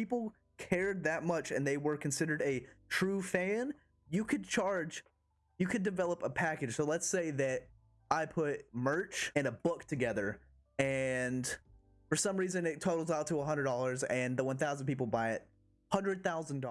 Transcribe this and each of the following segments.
people cared that much and they were considered a true fan, you could charge, you could develop a package. So let's say that I put merch and a book together, and for some reason it totals out to $100, and the 1,000 people buy it, $100,000.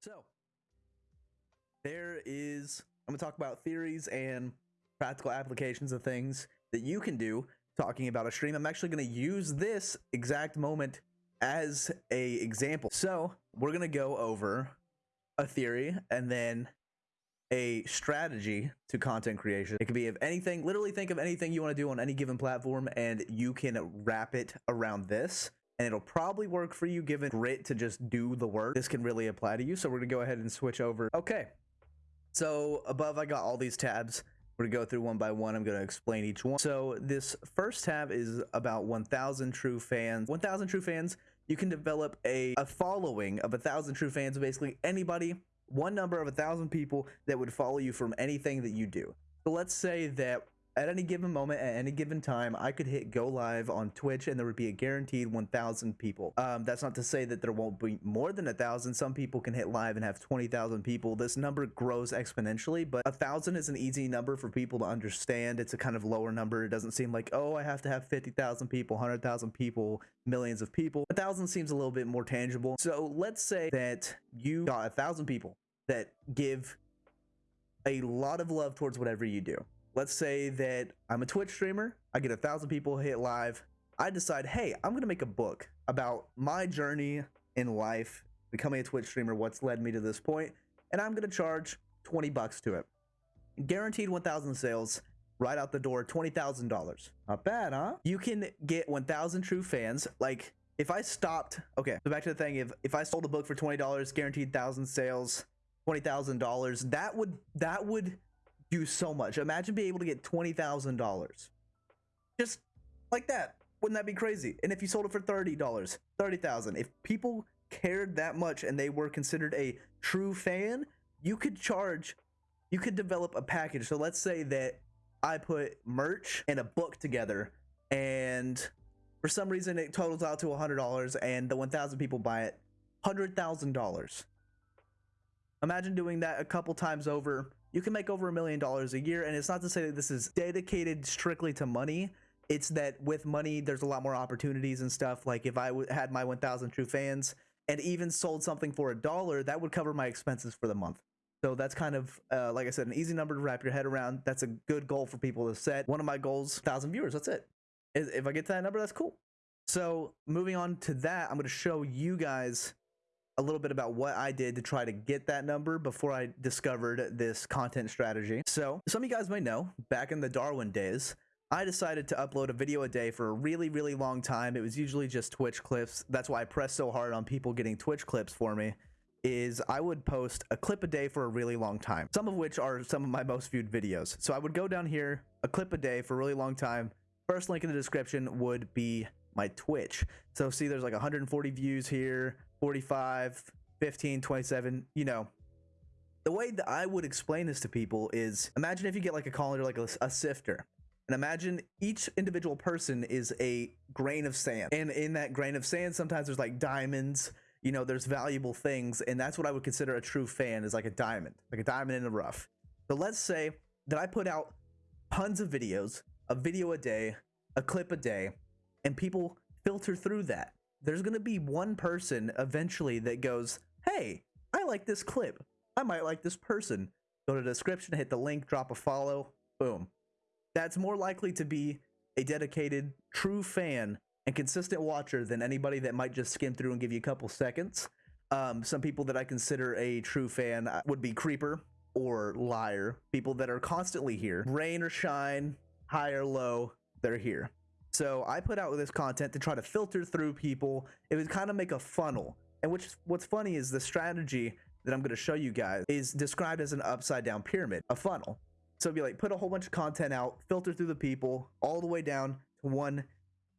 So, there is, I'm going to talk about theories and practical applications of things that you can do talking about a stream. I'm actually going to use this exact moment as a example. So we're going to go over a theory and then a strategy to content creation. It could be of anything, literally think of anything you want to do on any given platform and you can wrap it around this and it'll probably work for you given grit to just do the work. This can really apply to you. So we're gonna go ahead and switch over. Okay. So above I got all these tabs. We're gonna go through one by one. I'm gonna explain each one. So this first tab is about 1,000 true fans. 1,000 true fans. You can develop a, a following of a thousand true fans. Basically anybody, one number of a thousand people that would follow you from anything that you do. So let's say that at any given moment, at any given time, I could hit go live on Twitch and there would be a guaranteed 1,000 people. Um, that's not to say that there won't be more than a thousand. Some people can hit live and have 20,000 people. This number grows exponentially, but a thousand is an easy number for people to understand. It's a kind of lower number. It doesn't seem like, oh, I have to have 50,000 people, 100,000 people, millions of people. A thousand seems a little bit more tangible. So let's say that you got a thousand people that give a lot of love towards whatever you do let's say that I'm a Twitch streamer, I get a thousand people hit live. I decide, hey, I'm gonna make a book about my journey in life, becoming a Twitch streamer, what's led me to this point, and I'm gonna charge 20 bucks to it. Guaranteed 1,000 sales right out the door, $20,000. Not bad, huh? You can get 1,000 true fans. Like, if I stopped, okay, so back to the thing, if, if I sold a book for $20, guaranteed 1,000 sales, $20,000, that would, that would do so much. Imagine being able to get $20,000. Just like that. Wouldn't that be crazy? And if you sold it for $30, 30,000. If people cared that much and they were considered a true fan, you could charge you could develop a package. So let's say that I put merch and a book together and for some reason it totals out to $100 and the 1000 people buy it, $100,000. Imagine doing that a couple times over you can make over a million dollars a year. And it's not to say that this is dedicated strictly to money. It's that with money, there's a lot more opportunities and stuff. Like if I had my 1,000 true fans and even sold something for a dollar, that would cover my expenses for the month. So that's kind of, uh, like I said, an easy number to wrap your head around. That's a good goal for people to set. One of my goals, 1,000 viewers. That's it. If I get to that number, that's cool. So moving on to that, I'm going to show you guys a little bit about what I did to try to get that number before I discovered this content strategy. So, some of you guys may know, back in the Darwin days, I decided to upload a video a day for a really, really long time. It was usually just Twitch clips. That's why I press so hard on people getting Twitch clips for me is I would post a clip a day for a really long time, some of which are some of my most viewed videos. So I would go down here, a clip a day for a really long time. First link in the description would be my Twitch. So see, there's like 140 views here, 45, 15, 27, you know. The way that I would explain this to people is imagine if you get like a colander, like a, a sifter. And imagine each individual person is a grain of sand. And in that grain of sand, sometimes there's like diamonds, you know, there's valuable things. And that's what I would consider a true fan is like a diamond, like a diamond in the rough. So let's say that I put out tons of videos, a video a day, a clip a day, and people filter through that there's going to be one person eventually that goes, Hey, I like this clip. I might like this person. Go to the description, hit the link, drop a follow, boom. That's more likely to be a dedicated, true fan and consistent watcher than anybody that might just skim through and give you a couple seconds. Um, some people that I consider a true fan uh, would be Creeper or Liar, people that are constantly here. Rain or shine, high or low, they're here. So I put out this content to try to filter through people. It would kind of make a funnel. And which what's funny is the strategy that I'm going to show you guys is described as an upside down pyramid, a funnel. So it'd be like put a whole bunch of content out, filter through the people all the way down to one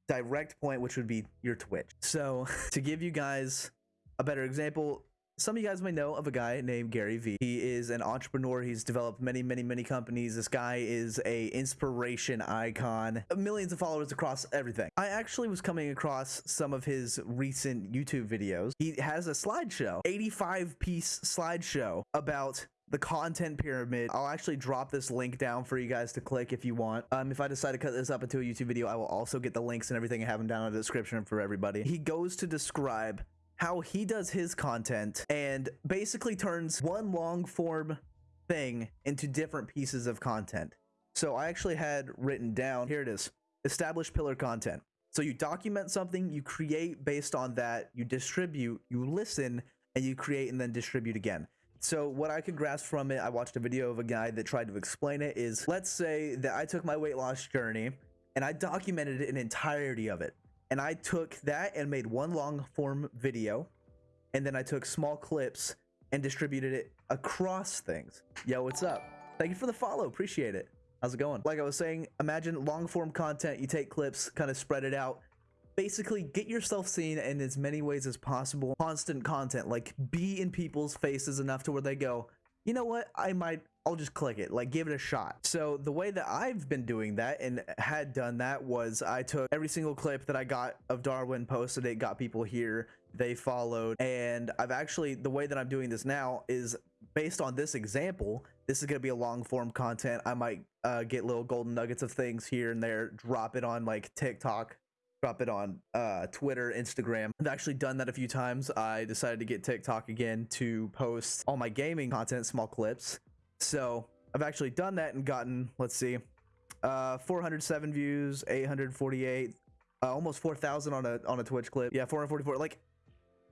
direct point, which would be your Twitch. So to give you guys a better example, some of you guys may know of a guy named Gary Vee. He is an entrepreneur. He's developed many, many, many companies. This guy is a inspiration icon. Millions of followers across everything. I actually was coming across some of his recent YouTube videos. He has a slideshow, 85 piece slideshow about the content pyramid. I'll actually drop this link down for you guys to click if you want. Um, if I decide to cut this up into a YouTube video, I will also get the links and everything and have them down in the description for everybody. He goes to describe how he does his content and basically turns one long form thing into different pieces of content. So I actually had written down here it is established pillar content. So you document something, you create based on that, you distribute, you listen, and you create and then distribute again. So what I could grasp from it, I watched a video of a guy that tried to explain it is let's say that I took my weight loss journey and I documented an entirety of it and I took that and made one long form video, and then I took small clips and distributed it across things. Yo, what's up? Thank you for the follow. Appreciate it. How's it going? Like I was saying, imagine long form content. You take clips, kind of spread it out. Basically, get yourself seen in as many ways as possible. Constant content, like be in people's faces enough to where they go, you know what? I might I'll just click it, like give it a shot. So the way that I've been doing that and had done that was I took every single clip that I got of Darwin, posted it, got people here, they followed, and I've actually, the way that I'm doing this now is based on this example, this is going to be a long form content. I might uh, get little golden nuggets of things here and there, drop it on like TikTok, drop it on uh, Twitter, Instagram. I've actually done that a few times. I decided to get TikTok again to post all my gaming content, small clips. So I've actually done that and gotten, let's see, uh, 407 views, 848, uh, almost 4,000 on a on a Twitch clip. Yeah, 444. Like,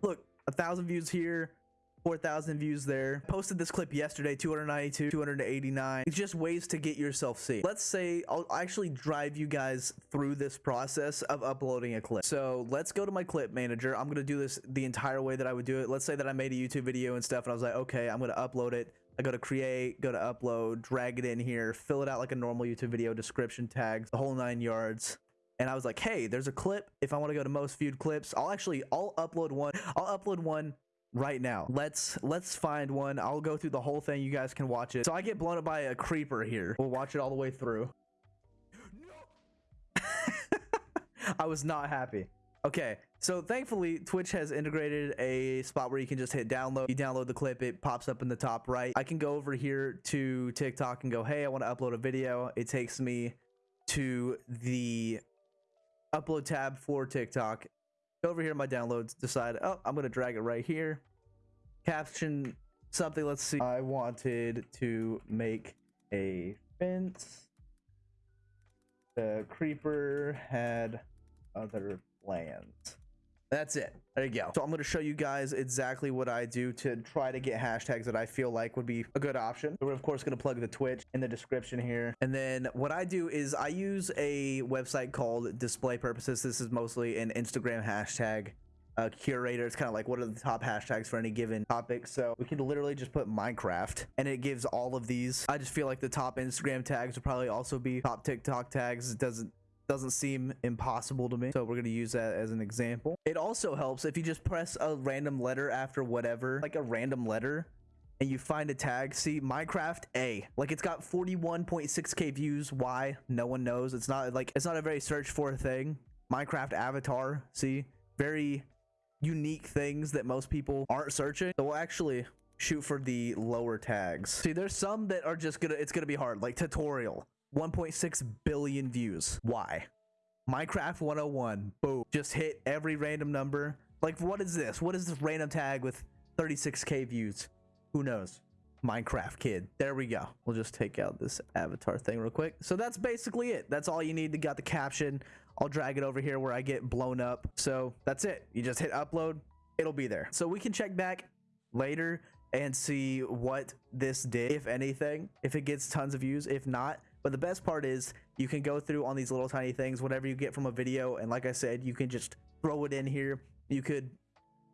look, a thousand views here, 4,000 views there. Posted this clip yesterday, 292, 289. It's just ways to get yourself seen. Let's say I'll actually drive you guys through this process of uploading a clip. So let's go to my clip manager. I'm going to do this the entire way that I would do it. Let's say that I made a YouTube video and stuff and I was like, okay, I'm going to upload it. I go to create, go to upload, drag it in here, fill it out like a normal YouTube video, description tags, the whole nine yards. And I was like, hey, there's a clip. If I want to go to most viewed clips, I'll actually, I'll upload one. I'll upload one right now. Let's let's find one. I'll go through the whole thing. You guys can watch it. So I get blown up by a creeper here. We'll watch it all the way through. I was not happy. Okay, so thankfully Twitch has integrated a spot where you can just hit download. You download the clip, it pops up in the top right. I can go over here to TikTok and go, hey, I want to upload a video. It takes me to the upload tab for TikTok. Over here my downloads, decide, oh, I'm going to drag it right here. Caption something, let's see. I wanted to make a fence. The creeper had other plans. That's it. There you go. So I'm going to show you guys exactly what I do to try to get hashtags that I feel like would be a good option. We're of course going to plug the Twitch in the description here. And then what I do is I use a website called Display Purposes. This is mostly an Instagram hashtag uh, curator. It's kind of like what are the top hashtags for any given topic. So we can literally just put Minecraft and it gives all of these. I just feel like the top Instagram tags would probably also be top TikTok tags. It doesn't doesn't seem impossible to me. So we're going to use that as an example. It also helps if you just press a random letter after whatever, like a random letter, and you find a tag. See, Minecraft A. Like it's got 41.6k views. Why? No one knows. It's not like it's not a very search for thing. Minecraft avatar. See, very unique things that most people aren't searching. So we'll actually shoot for the lower tags. See, there's some that are just gonna, it's gonna be hard, like tutorial. 1.6 billion views. Why? Minecraft 101. Boom. Just hit every random number. Like, what is this? What is this random tag with 36k views? Who knows? Minecraft kid. There we go. We'll just take out this avatar thing real quick. So that's basically it. That's all you need to got the caption. I'll drag it over here where I get blown up. So that's it. You just hit upload. It'll be there. So we can check back later and see what this did, if anything, if it gets tons of views. If not, but the best part is you can go through on these little tiny things, whatever you get from a video. And like I said, you can just throw it in here. You could,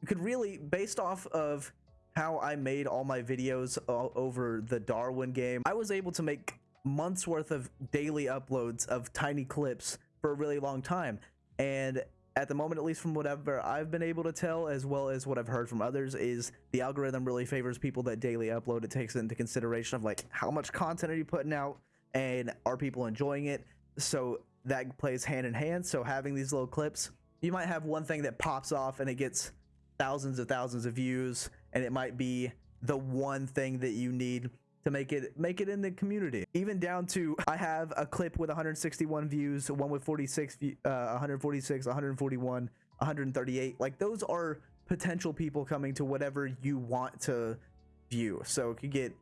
you could really, based off of how I made all my videos over the Darwin game, I was able to make months worth of daily uploads of tiny clips for a really long time. And at the moment, at least from whatever I've been able to tell, as well as what I've heard from others, is the algorithm really favors people that daily upload. It takes into consideration of like how much content are you putting out and are people enjoying it. So that plays hand in hand. So having these little clips, you might have one thing that pops off and it gets thousands of thousands of views, and it might be the one thing that you need to make it make it in the community. Even down to I have a clip with 161 views, one with 46, uh, 146, 141, 138. Like those are potential people coming to whatever you want to view. So it could get.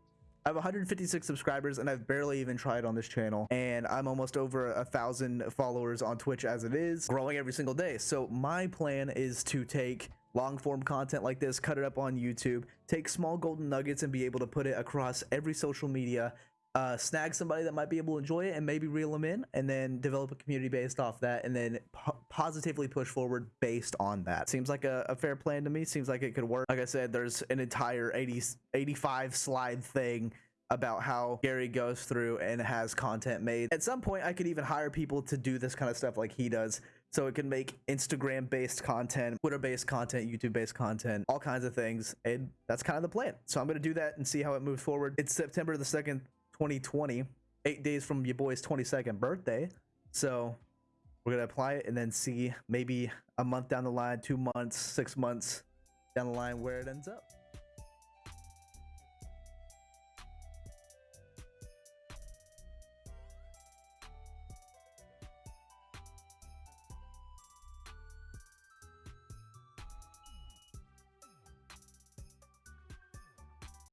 I have 156 subscribers and I've barely even tried on this channel and I'm almost over a thousand followers on Twitch as it is growing every single day. So my plan is to take long form content like this, cut it up on YouTube, take small golden nuggets and be able to put it across every social media, uh, snag somebody that might be able to enjoy it and maybe reel them in, and then develop a community based off that, and then po- positively push forward based on that. Seems like a, a fair plan to me. Seems like it could work. Like I said, there's an entire 80, 85 slide thing about how Gary goes through and has content made. At some point, I could even hire people to do this kind of stuff like he does. So it can make Instagram based content, Twitter based content, YouTube based content, all kinds of things. And that's kind of the plan. So I'm going to do that and see how it moves forward. It's September the 2nd, 2020, eight days from your boy's 22nd birthday. So we're going to apply it and then see maybe a month down the line, two months, six months down the line where it ends up.